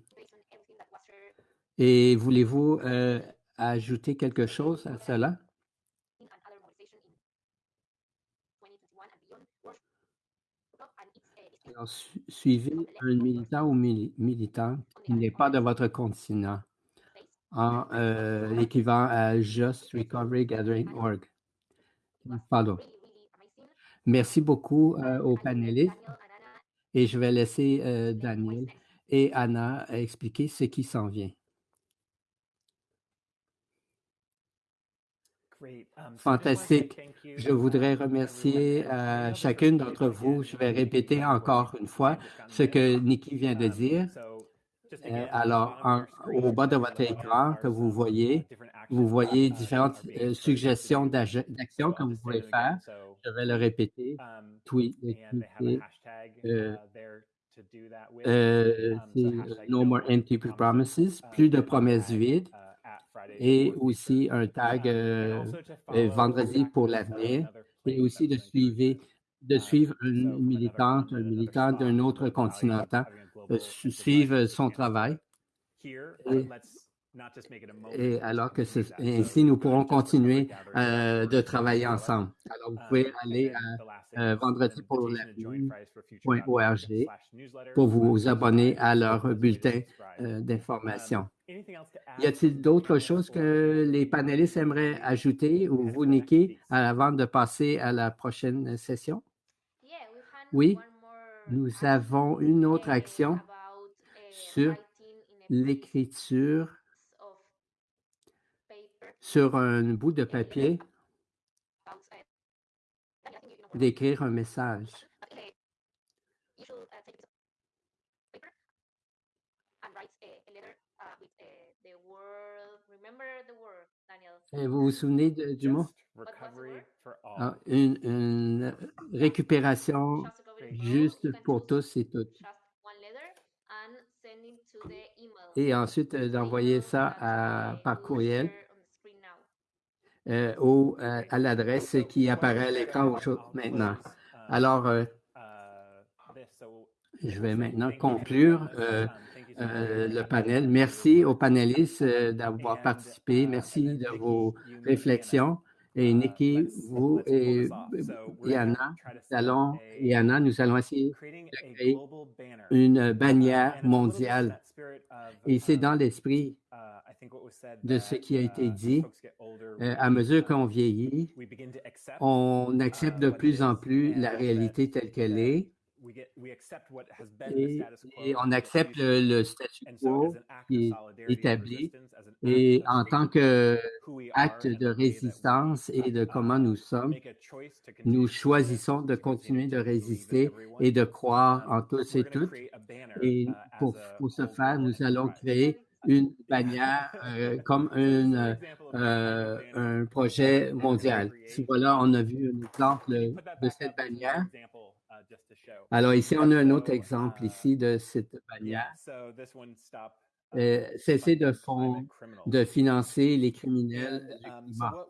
et voulez-vous ajouter quelque chose à cela? Suivez un militant ou militant qui n'est pas de votre continent en euh, l'équivalent à Just Recovery Gathering Org. Pardon. Merci beaucoup euh, aux panélistes et je vais laisser euh, Daniel et Anna expliquer ce qui s'en vient. Fantastique. Je voudrais remercier euh, chacune d'entre vous. Je vais répéter encore une fois ce que Nikki vient de um, dire. Euh, alors, au bas de votre écran que vous voyez, vous voyez différentes euh, suggestions d'actions que vous pouvez faire. Je vais le répéter. Um, Tweet, c'est No More Empty Promises, plus de promesses vides et aussi un tag euh, euh, vendredi pour l'avenir. et aussi de suivre, de suivre une militante, un militant d'un autre continent, euh, suivre son travail. Et, alors que ainsi, nous pourrons continuer de travailler ensemble. Alors, vous pouvez aller à vendredi pour l'avenir.org pour vous abonner à leur bulletin d'information. Y a-t-il d'autres choses que les panélistes aimeraient ajouter ou vous, Nikki, avant de passer à la prochaine session? Oui, nous avons une autre action sur l'écriture sur un bout de papier d'écrire un message. Et vous vous souvenez du mot? Ah, une, une, récupération juste pour tous et toutes. Et ensuite euh, d'envoyer ça à, par courriel euh, euh, à l'adresse qui apparaît à l'écran maintenant. Alors, euh, je vais maintenant conclure euh, le panel. Merci aux panélistes d'avoir participé. Merci de vos réflexions. Et Nikki, vous et, allons, et nous allons essayer de créer une bannière mondiale. Et c'est dans l'esprit de ce qui a été dit. Euh, à mesure qu'on vieillit, on accepte de plus en plus la réalité telle qu'elle est et, et, on accepte le, le statu quo qui est établi et en tant qu'acte de résistance et de comment nous sommes, nous choisissons de continuer de résister et de croire en tous et toutes. Et pour, pour ce faire, nous allons créer une bannière euh, comme une, euh, un projet mondial. Voilà, on a vu un exemple de cette bannière. Alors ici, on a un autre exemple ici de cette bannière. Euh, cesser de, fond, de financer les criminels du climat.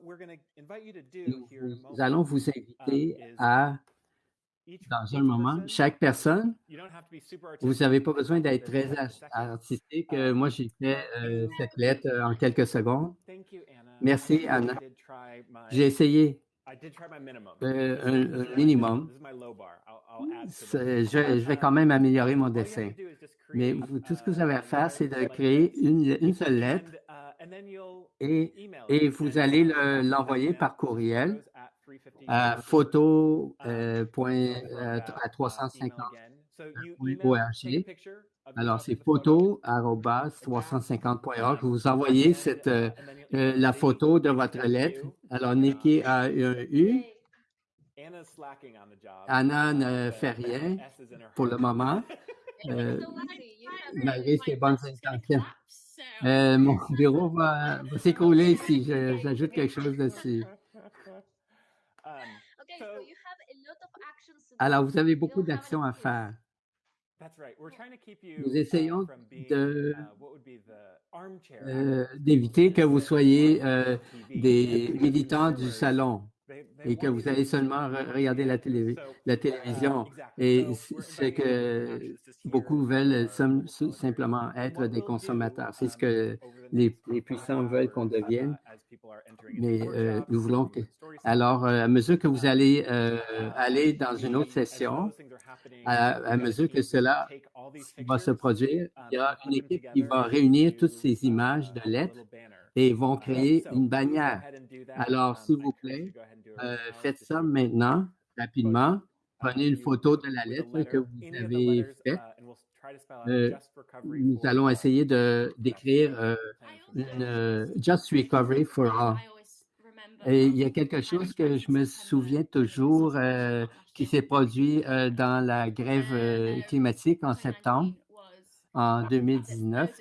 Nous, nous allons vous inviter à dans un moment, chaque personne, vous n'avez pas besoin d'être très artistique. Moi, j'ai fait euh, cette lettre en quelques secondes. Merci, Anna. J'ai essayé. Euh, un, un, minimum. Je, je, vais quand même améliorer mon dessin. Mais vous, tout ce que vous avez à faire, c'est de créer une, une seule lettre et, et vous allez l'envoyer par courriel à photo euh, point, euh, à 350 .org. Alors, c'est photo 350.org. Vous envoyez cette, euh, la photo de votre lettre. Alors, Nikki a un U. Anna ne fait rien pour le moment, euh, malgré ses bonnes intentions. Euh, mon bureau va, va s'écrouler si j'ajoute quelque chose dessus. Alors, vous avez beaucoup d'actions à faire. Nous essayons de, euh, d'éviter que vous soyez euh, des militants du salon et que vous allez seulement regarder la, télé, la télévision. Et c'est que beaucoup veulent simplement être des consommateurs. C'est ce que les, les puissants veulent qu'on devienne. Mais euh, nous voulons que... Alors, à mesure que vous allez euh, aller dans une autre session, à, à, mesure que cela va se produire, il y a une équipe qui va réunir toutes ces images de lettres et vont créer une bannière. Alors, s'il vous plaît, euh, faites ça maintenant, rapidement. Prenez une photo de la lettre que vous avez faite. Euh, nous allons essayer de d'écrire euh, une Just Recovery for All. Et il y a quelque chose que je me souviens toujours euh, qui s'est produit euh, dans la grève euh, climatique en septembre en 2019,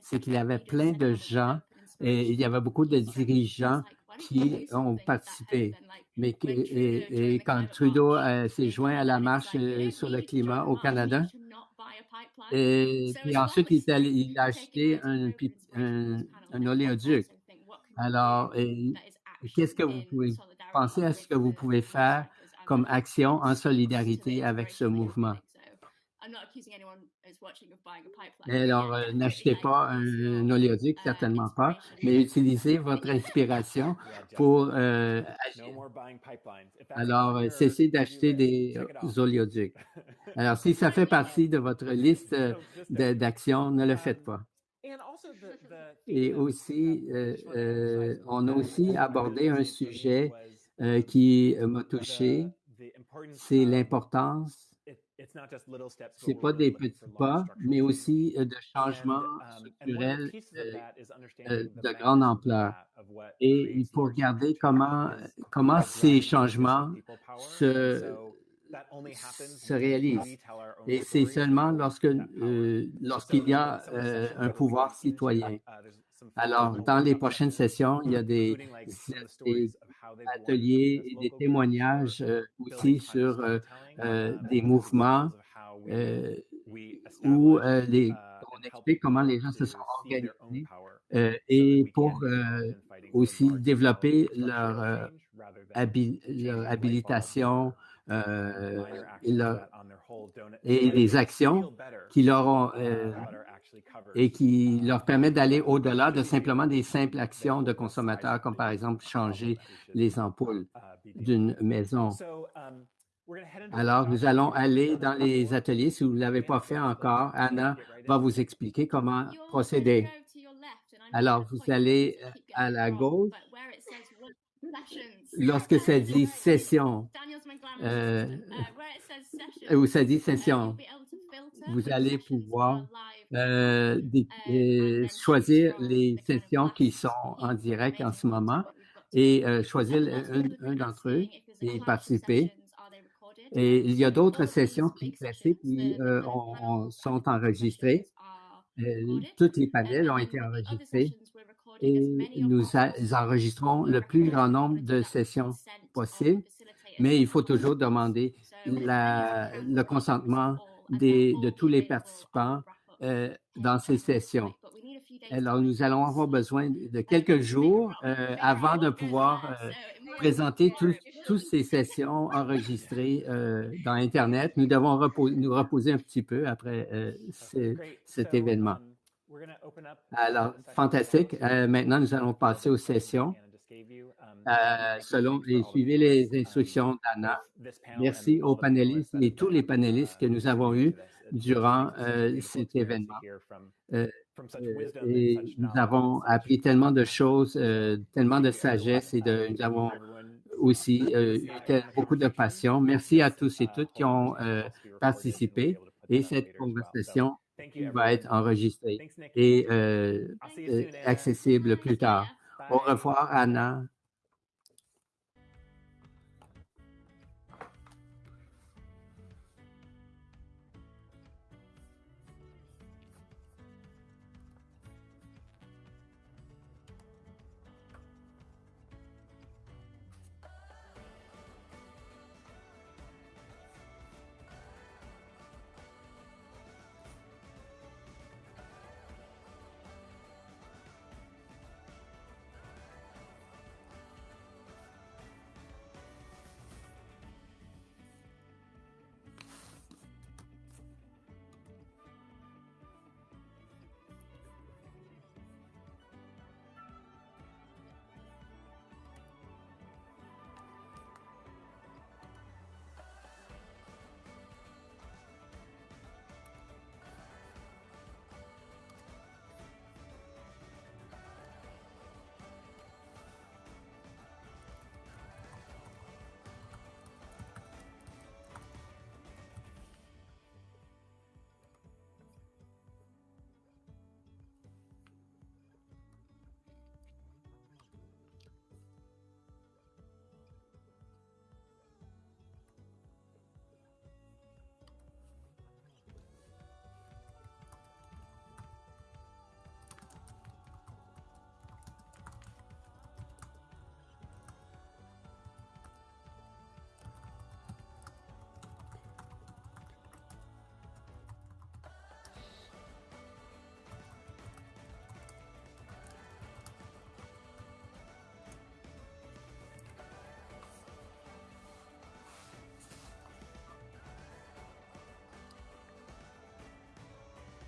c'est qu'il y avait plein de gens et il y avait beaucoup de dirigeants qui ont participé. Mais et, quand Trudeau s'est joint à la marche sur le climat au Canada, et puis ensuite il a acheté un, un, un oléoduc. Alors, qu'est-ce que vous pouvez penser à ce que vous pouvez faire comme action en solidarité avec ce mouvement? Alors, euh, n'achetez pas un, oléoduc, certainement pas, mais utilisez votre inspiration pour euh, agir. Alors, euh, cessez d'acheter des oléoducs. Alors, si ça fait partie de votre liste d'actions, ne le faites pas. Et aussi, on a aussi abordé un sujet euh, qui m'a touché, c'est l'importance, c'est pas des petits pas, mais aussi de changements structurels de grande ampleur. Et il faut regarder comment, comment ces changements se, se réalise. Et c'est seulement lorsque euh, lorsqu'il y a euh, un pouvoir citoyen. Alors, dans les prochaines sessions, il y a des, des ateliers et des témoignages euh, aussi sur des mouvements où les, on explique comment les gens se sont organisés euh, et pour euh, aussi développer leur, euh, habi leur habilitation euh, et, leur, et les actions qui leur ont euh, et qui leur permettent d'aller au-delà de simplement des simples actions de consommateurs, comme par exemple changer les ampoules d'une maison. Alors, nous allons aller dans les ateliers. Si vous ne l'avez pas fait encore, Anna va vous expliquer comment procéder. Alors, vous allez à la gauche. Lorsque ça dit session, euh, où ça dit session, vous allez pouvoir euh, euh, choisir les sessions qui sont en direct en ce moment et euh, choisir un, un d'entre eux et participer. Et il y a d'autres sessions qui, classiques qui euh, ont, sont enregistrées. Euh, toutes les panels ont été enregistrés et nous enregistrons le plus grand nombre de sessions possible, mais il faut toujours demander la, le consentement des, de tous les participants euh, dans ces sessions. Alors, nous allons avoir besoin de quelques jours euh, avant de pouvoir euh, présenter toutes ces sessions enregistrées dans Internet. Nous devons nous reposer un petit peu après ce, cet événement. Alors, fantastique. Maintenant, nous allons passer aux sessions. Euh, selon et suivez les instructions d'Anna. Merci aux panélistes et tous les panélistes que nous avons eus durant euh, cet événement. Euh, et nous avons appris tellement de choses, euh, tellement de sagesse et de, nous avons aussi euh, eu beaucoup de passion. Merci à tous et toutes qui ont euh, participé et cette conversation va être enregistrée et accessible plus tard. Au revoir, Anna.